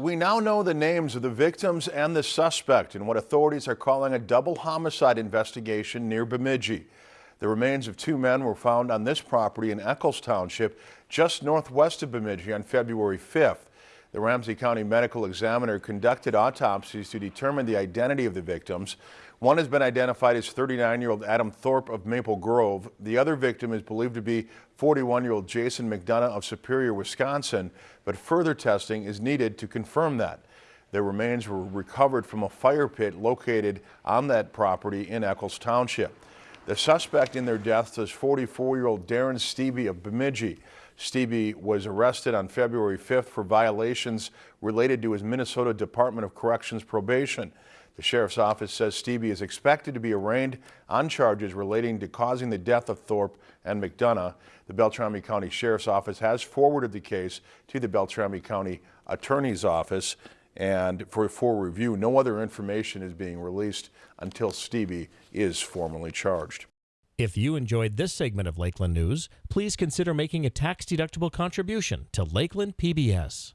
We now know the names of the victims and the suspect in what authorities are calling a double homicide investigation near Bemidji. The remains of two men were found on this property in Eckles Township, just northwest of Bemidji on February 5th. The Ramsey County Medical Examiner conducted autopsies to determine the identity of the victims. One has been identified as 39-year-old Adam Thorpe of Maple Grove. The other victim is believed to be 41-year-old Jason McDonough of Superior, Wisconsin, but further testing is needed to confirm that. Their remains were recovered from a fire pit located on that property in Eckles Township. The suspect in their deaths is 44-year-old Darren Stevie of Bemidji. Stevie was arrested on February 5th for violations related to his Minnesota Department of Corrections probation. The sheriff's office says Stevie is expected to be arraigned on charges relating to causing the death of Thorpe and McDonough. The Beltrami County Sheriff's Office has forwarded the case to the Beltrami County Attorney's Office and for, for review, no other information is being released until Stevie is formally charged. If you enjoyed this segment of Lakeland News, please consider making a tax-deductible contribution to Lakeland PBS.